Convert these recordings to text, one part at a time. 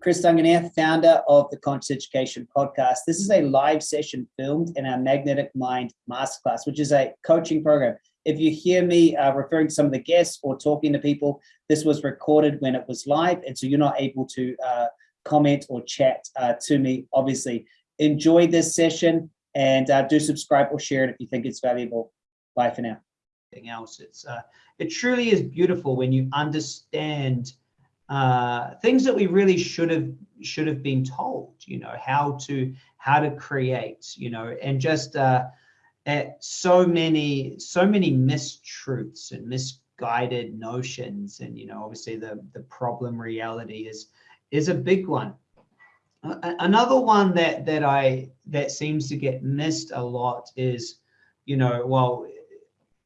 Chris Duncan here, founder of the Conscious Education Podcast. This is a live session filmed in our Magnetic Mind Masterclass, which is a coaching program. If you hear me uh, referring to some of the guests or talking to people, this was recorded when it was live, and so you're not able to uh, comment or chat uh, to me, obviously. Enjoy this session and uh, do subscribe or share it if you think it's valuable. Bye for now. Else, it's uh, it truly is beautiful when you understand uh, things that we really should have should have been told you know how to how to create you know and just uh, so many so many mistruths and misguided notions. And you know obviously the the problem reality is is a big one. Another one that that i that seems to get missed a lot is you know well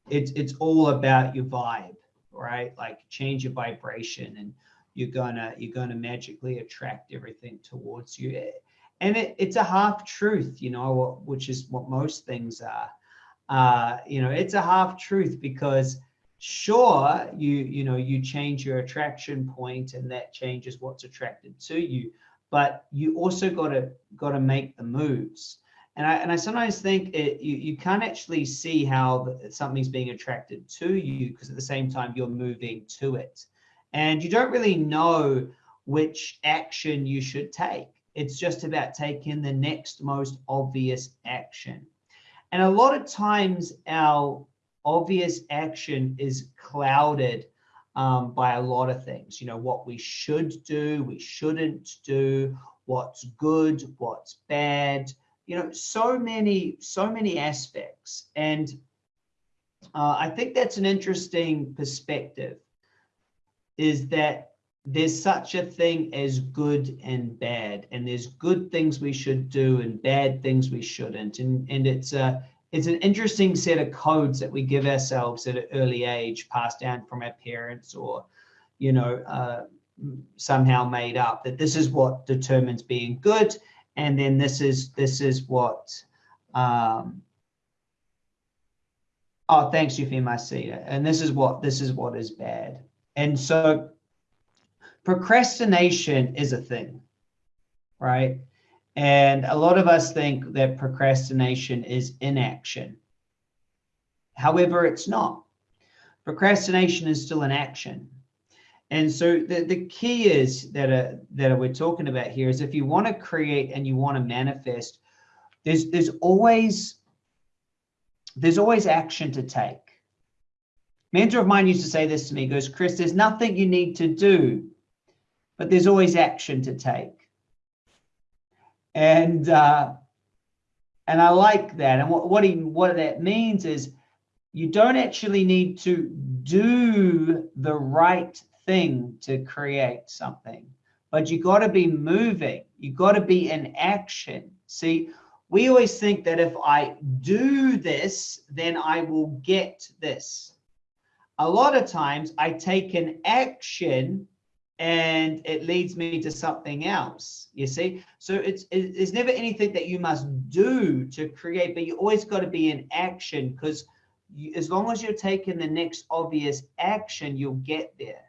it's it's all about your vibe right? Like change your vibration and you're gonna you're gonna magically attract everything towards you. And it, it's a half truth you know which is what most things are. Uh, you know it's a half truth because sure you you know you change your attraction point and that changes what's attracted to you but you also got to got to make the moves. And I, and I sometimes think it, you, you can't actually see how something's being attracted to you because at the same time you're moving to it and you don't really know which action you should take. It's just about taking the next most obvious action. And a lot of times our obvious action is clouded um, by a lot of things, you know, what we should do, we shouldn't do, what's good, what's bad, you know, so many, so many aspects. And uh, I think that's an interesting perspective is that there's such a thing as good and bad and there's good things we should do and bad things we shouldn't. And and it's a it's an interesting set of codes that we give ourselves at an early age passed down from our parents or you know uh, somehow made up that this is what determines being good and then this is this is what um oh thanks I see it and this is what this is what is bad and so procrastination is a thing, right? And a lot of us think that procrastination is inaction. However, it's not. Procrastination is still an action. And so the, the key is that, uh, that we're talking about here is if you want to create and you want to manifest, there's, there's always there's always action to take mentor of mine used to say this to me, goes, Chris, there's nothing you need to do, but there's always action to take. And uh, and I like that. And what what, he, what that means is you don't actually need to do the right thing to create something, but you got to be moving. You got to be in action. See, we always think that if I do this, then I will get this a lot of times I take an action and it leads me to something else you see? So it's it's never anything that you must do to create but you always got to be in action because as long as you're taking the next obvious action you'll get there.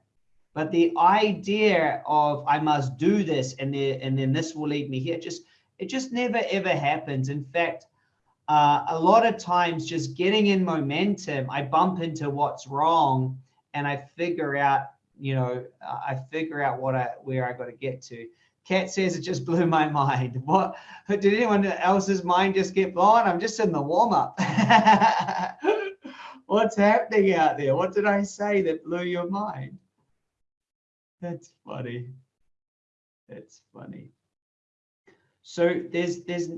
But the idea of i must do this and then and then this will lead me here just it just never ever happens. In fact uh, a lot of times just getting in momentum, I bump into what's wrong and I figure out, you know, uh, I figure out what I, where I got to get to. Kat says it just blew my mind. What did anyone else's mind just get blown? I'm just in the warm up. What's happening out there? What did I say that blew your mind? That's funny. That's funny. So there's there's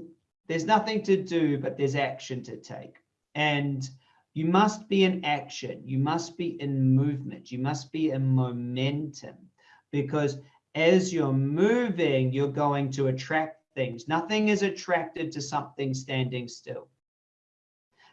there's nothing to do, but there's action to take. And you must be in action. You must be in movement. You must be in momentum because as you're moving, you're going to attract things. Nothing is attracted to something standing still.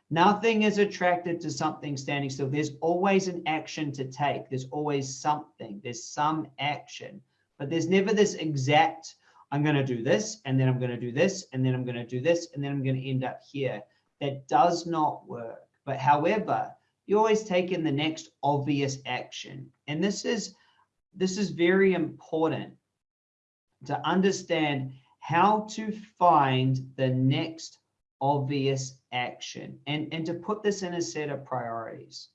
Nothing is attracted to something standing still. There's always an action to take. There's always something. There's some action, but there's never this exact I'm going to do this, and then I'm going to do this, and then I'm going to do this, and then I'm going to end up here. That does not work. But however, you always take in the next obvious action. And this is this is very important to understand how to find the next obvious action and, and to put this in a set of priorities.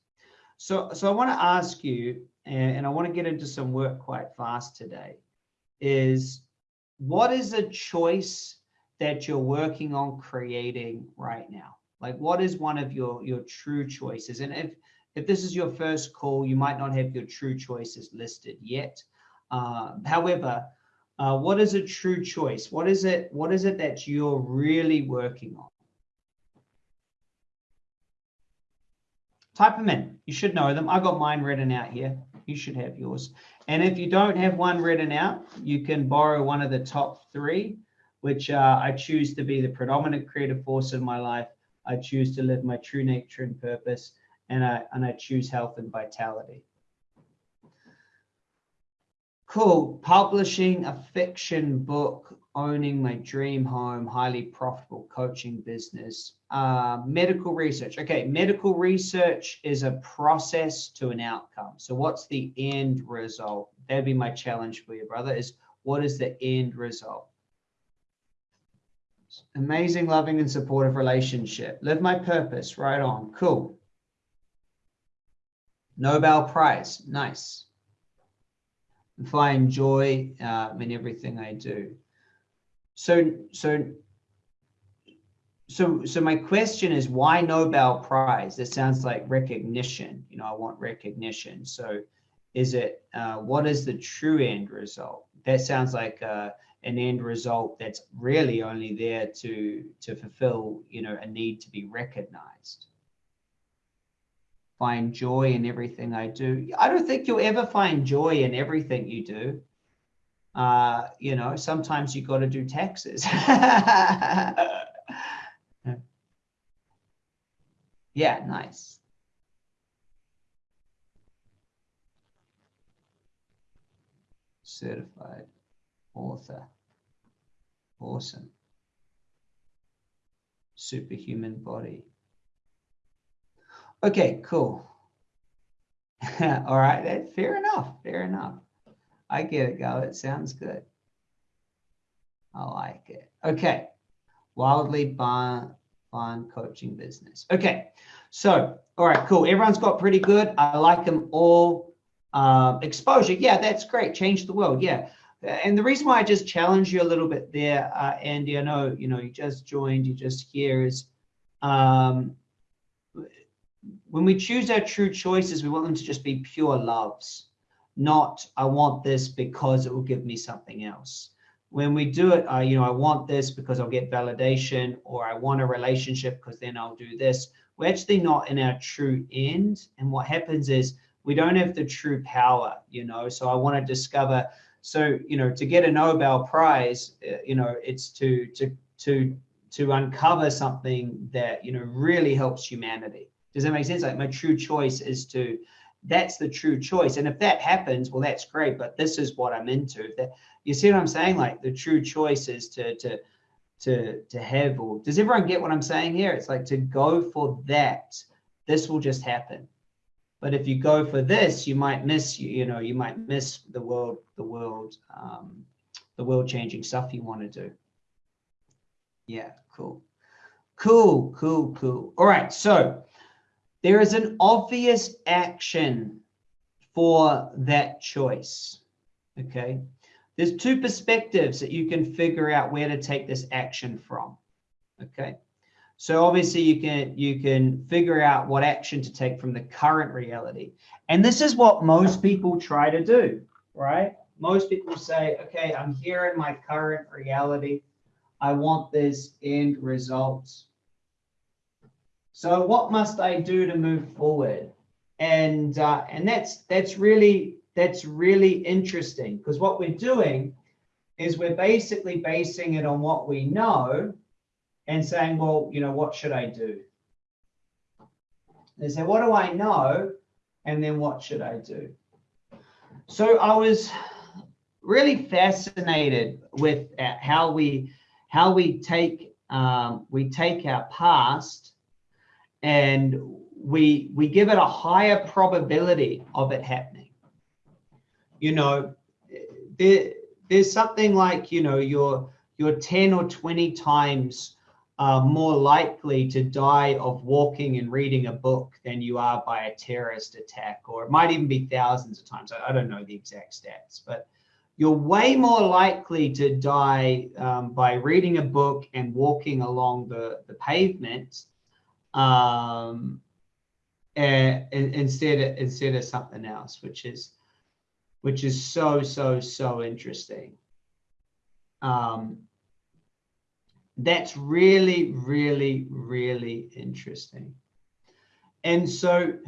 So, so I want to ask you, and, and I want to get into some work quite fast today, is what is a choice that you're working on creating right now? Like what is one of your, your true choices? And if, if this is your first call, you might not have your true choices listed yet. Uh, however, uh, what is a true choice? What is it? What is it that you're really working on? Type them in. You should know them. I got mine written out here. You should have yours. And if you don't have one written out, you can borrow one of the top three, which uh, I choose to be the predominant creative force in my life. I choose to live my true nature and purpose, and I, and I choose health and vitality. Cool. Publishing a fiction book, owning my dream home, highly profitable coaching business. Uh, medical research. Okay, medical research is a process to an outcome. So what's the end result? That'd be my challenge for you, brother, is what is the end result? Amazing, loving, and supportive relationship. Live my purpose. Right on. Cool. Nobel Prize. Nice find joy uh, in everything I do. So, so, so, so my question is, why Nobel Prize? It sounds like recognition. You know, I want recognition. So, is it uh, what is the true end result? That sounds like uh, an end result that's really only there to to fulfill, you know, a need to be recognized find joy in everything I do. I don't think you'll ever find joy in everything you do. Uh, you know, sometimes you got to do taxes. yeah, nice. Certified author. Awesome. Superhuman body. Okay, cool. All right, that, fair enough, fair enough. I get it, Gal. It sounds good. I like it. Okay, wildly bond, bond coaching business. Okay, so, all right, cool. Everyone's got pretty good. I like them all. Um, exposure, yeah, that's great. Change the world, yeah. And the reason why I just challenge you a little bit there, uh, Andy, I know, you know, you just joined, you just here is, um, when we choose our true choices, we want them to just be pure loves, not I want this because it will give me something else. When we do it, uh, you know, I want this because I'll get validation, or I want a relationship because then I'll do this. We're actually not in our true end. And what happens is we don't have the true power, you know. So I want to discover. So you know, to get a Nobel Prize, uh, you know, it's to to to to uncover something that you know really helps humanity does that make sense? Like my true choice is to, that's the true choice. And if that happens, well, that's great, but this is what I'm into. That you see what I'm saying? Like the true choice is to, to, to, to have, or does everyone get what I'm saying here? It's like to go for that, this will just happen. But if you go for this, you might miss, you, you know, you might miss the world, the world, um, the world changing stuff you want to do. Yeah, cool. Cool, cool, cool. All right, so there is an obvious action for that choice. Okay. There's two perspectives that you can figure out where to take this action from. Okay. So obviously you can you can figure out what action to take from the current reality. And this is what most people try to do, right? Most people say, okay, I'm here in my current reality. I want this end result. So what must I do to move forward? And uh, and that's that's really that's really interesting because what we're doing is we're basically basing it on what we know and saying, well, you know, what should I do? They say, what do I know? And then what should I do? So I was really fascinated with uh, how we how we take um, we take our past and we we give it a higher probability of it happening. You know, there, there's something like, you know, you're, you're 10 or 20 times uh, more likely to die of walking and reading a book than you are by a terrorist attack, or it might even be thousands of times. I, I don't know the exact stats, but you're way more likely to die um, by reading a book and walking along the, the pavement um, uh, instead of, instead of something else, which is which is so so so interesting. Um, that's really really really interesting, and so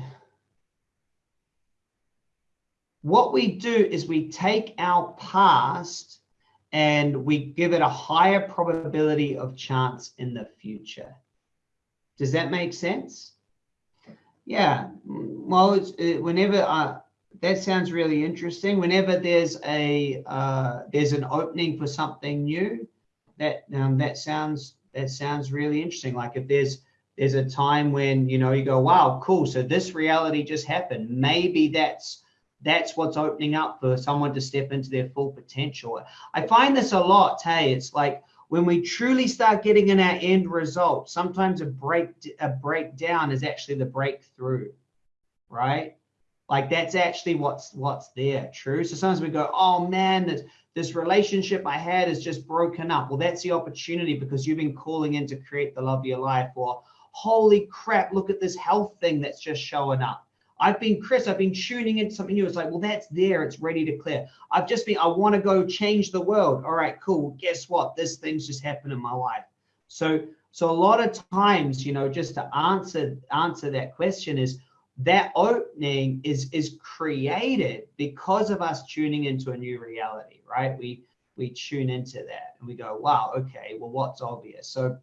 what we do is we take our past and we give it a higher probability of chance in the future. Does that make sense? Yeah. Well, it's, it, whenever uh, that sounds really interesting. Whenever there's a uh, there's an opening for something new, that um, that sounds that sounds really interesting. Like if there's there's a time when you know you go, wow, cool. So this reality just happened. Maybe that's that's what's opening up for someone to step into their full potential. I find this a lot. Hey, it's like when we truly start getting in our end result, sometimes a break a breakdown is actually the breakthrough, right? Like that's actually what's what's there. True. So sometimes we go, oh man, this, this relationship I had is just broken up. Well, that's the opportunity because you've been calling in to create the love of your life. Or holy crap, look at this health thing that's just showing up I've been Chris, I've been tuning into something new. It's like, well, that's there, it's ready to clear. I've just been, I want to go change the world. All right, cool. Guess what? This thing's just happened in my life. So, so a lot of times, you know, just to answer answer that question is that opening is is created because of us tuning into a new reality, right? We we tune into that and we go, wow, okay, well, what's obvious? So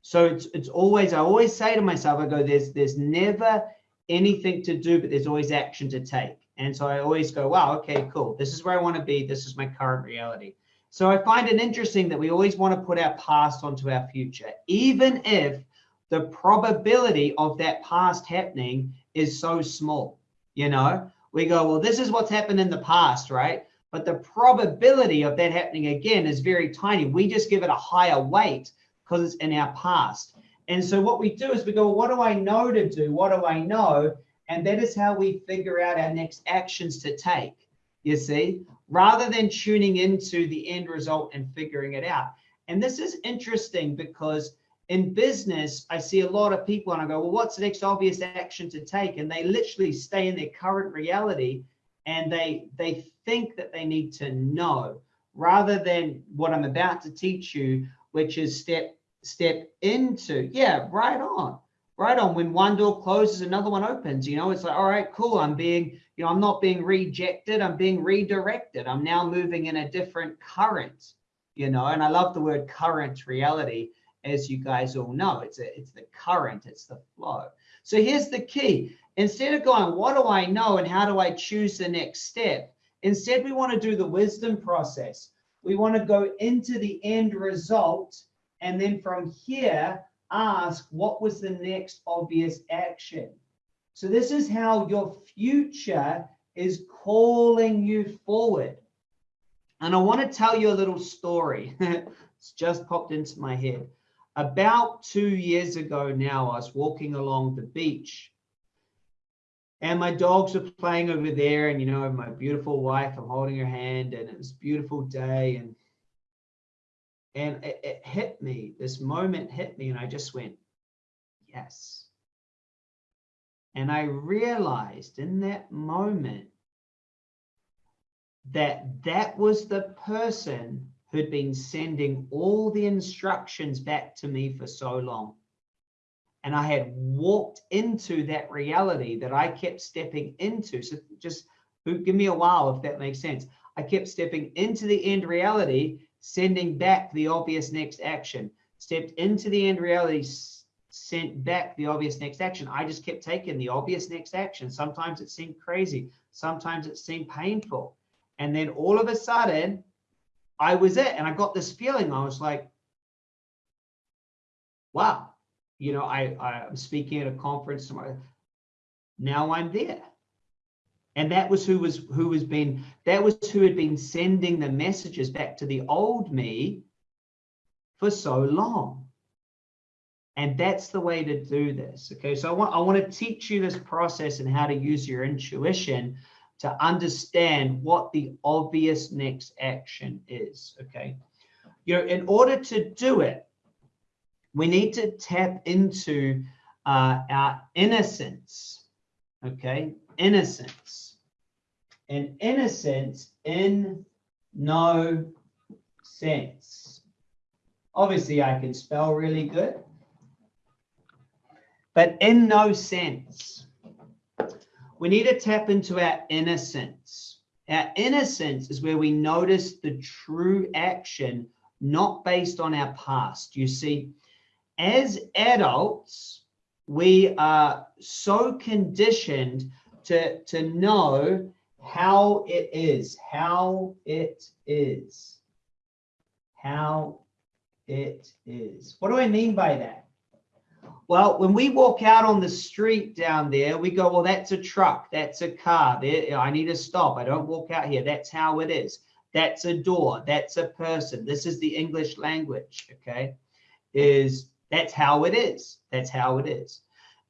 so it's it's always I always say to myself, I go, there's there's never anything to do, but there's always action to take. And so I always go, wow, okay, cool. This is where I want to be. This is my current reality. So I find it interesting that we always want to put our past onto our future, even if the probability of that past happening is so small. You know, we go, well, this is what's happened in the past, right? But the probability of that happening again is very tiny. We just give it a higher weight because it's in our past. And so what we do is we go, what do I know to do? What do I know? And that is how we figure out our next actions to take, you see, rather than tuning into the end result and figuring it out. And this is interesting because in business, I see a lot of people and I go, well, what's the next obvious action to take? And they literally stay in their current reality and they they think that they need to know rather than what I'm about to teach you, which is step step into yeah right on right on. When one door closes another one opens you know it's like all right cool i'm being you know i'm not being rejected i'm being redirected. I'm now moving in a different current you know and i love the word current reality as you guys all know. It's a, it's the current it's the flow. So here's the key. Instead of going what do i know and how do i choose the next step? Instead we want to do the wisdom process. We want to go into the end result and then from here, ask what was the next obvious action. So this is how your future is calling you forward. And I want to tell you a little story. it's just popped into my head. About two years ago now, I was walking along the beach and my dogs were playing over there. And, you know, my beautiful wife, I'm holding her hand and it was a beautiful day. And and it, it hit me, this moment hit me, and I just went, yes. And I realized in that moment that that was the person who'd been sending all the instructions back to me for so long. And I had walked into that reality that I kept stepping into. So just give me a while if that makes sense. I kept stepping into the end reality sending back the obvious next action. Stepped into the end reality, sent back the obvious next action. I just kept taking the obvious next action. Sometimes it seemed crazy. Sometimes it seemed painful. And then all of a sudden, I was it. And I got this feeling. I was like, wow, you know, I, I'm speaking at a conference tomorrow. Now I'm there. And that was who was who was been that was who had been sending the messages back to the old me for so long. And that's the way to do this. Okay, so I want I want to teach you this process and how to use your intuition to understand what the obvious next action is. Okay, you know, in order to do it, we need to tap into uh, our innocence. Okay, innocence. And innocence in no sense. Obviously, I can spell really good but in no sense. We need to tap into our innocence. Our innocence is where we notice the true action, not based on our past. You see, as adults, we are so conditioned to, to know how it is, how it is, how it is. What do I mean by that? Well, when we walk out on the street down there, we go, well, that's a truck, that's a car. There, I need to stop. I don't walk out here. That's how it is. That's a door. That's a person. This is the English language. Okay, is that's how it is. That's how it is.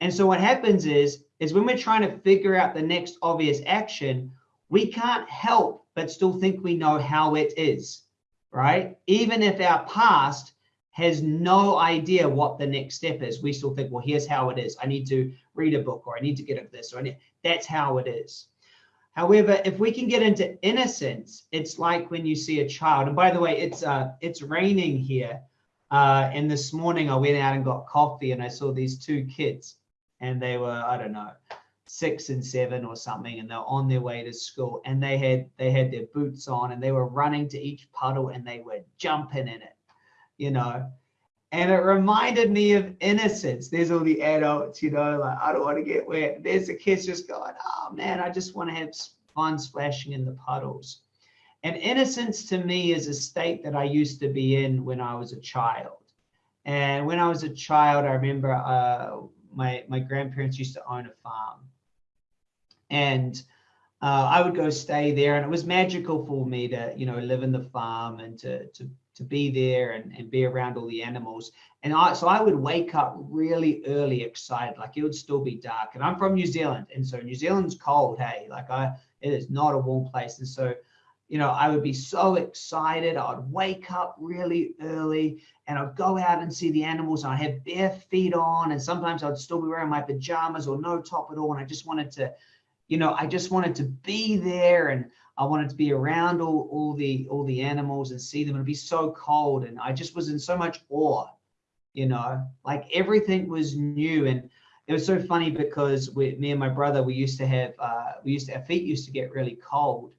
And so what happens is, is when we're trying to figure out the next obvious action, we can't help but still think we know how it is, right? Even if our past has no idea what the next step is. We still think, well, here's how it is. I need to read a book or I need to get up this or that's how it is. However, if we can get into innocence, it's like when you see a child. And by the way, it's uh, it's raining here. Uh, and this morning I went out and got coffee and I saw these two kids and they were, I don't know, six and seven or something, and they're on their way to school and they had they had their boots on and they were running to each puddle and they were jumping in it you know. And it reminded me of innocence. There's all the adults, you know, like, I don't want to get wet. There's the kids just going, oh man, I just want to have fun splashing in the puddles. And innocence to me is a state that I used to be in when I was a child. And when I was a child, I remember uh, my, my grandparents used to own a farm. And uh, I would go stay there, and it was magical for me to, you know, live in the farm and to to to be there and, and be around all the animals. And I so I would wake up really early, excited, like it would still be dark. And I'm from New Zealand, and so New Zealand's cold. Hey, like I, it is not a warm place, and so. You know, I would be so excited. I'd wake up really early and I'd go out and see the animals. And I'd have bare feet on, and sometimes I'd still be wearing my pajamas or no top at all. And I just wanted to, you know, I just wanted to be there and I wanted to be around all, all the all the animals and see them. It'd be so cold, and I just was in so much awe, you know, like everything was new. And it was so funny because we, me and my brother, we used to have uh, we used to our feet used to get really cold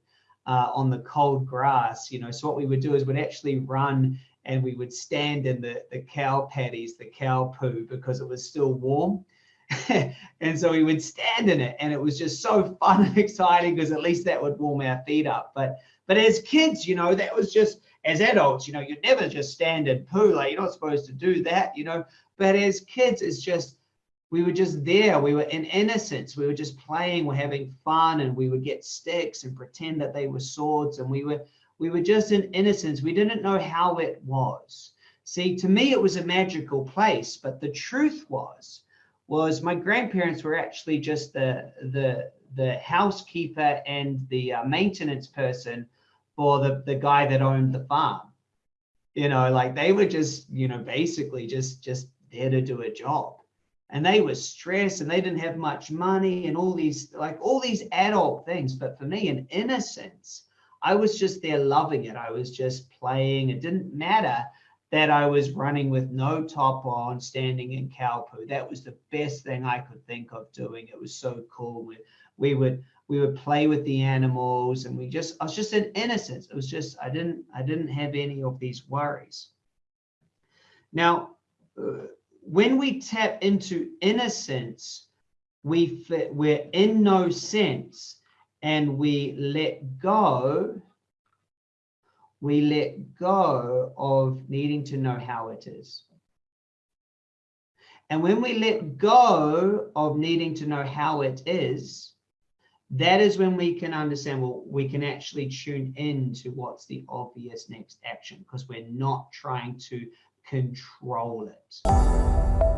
uh, on the cold grass, you know. So what we would do is we'd actually run and we would stand in the the cow patties, the cow poo, because it was still warm. And so we would stand in it and it was just so fun and exciting because at least that would warm our feet up. But but as kids you know that was just as adults you know you'd never just stand and poo like you're not supposed to do that you know. But as kids it's just we were just there. We were in innocence. We were just playing we're having fun and we would get sticks and pretend that they were swords and we were we were just in innocence. We didn't know how it was. See to me it was a magical place but the truth was was my grandparents were actually just the the the housekeeper and the uh, maintenance person for the the guy that owned the farm. You know like they were just you know basically just just there to do a job and they were stressed and they didn't have much money and all these like all these adult things but for me in innocence i was just there loving it i was just playing it didn't matter that I was running with no top on, standing in cow poo. That was the best thing I could think of doing. It was so cool. We, we would we would play with the animals, and we just I was just in innocence. It was just I didn't I didn't have any of these worries. Now, uh, when we tap into innocence, we we're in no sense, and we let go we let go of needing to know how it is. And when we let go of needing to know how it is, that is when we can understand, well, we can actually tune in to what's the obvious next action because we're not trying to control it.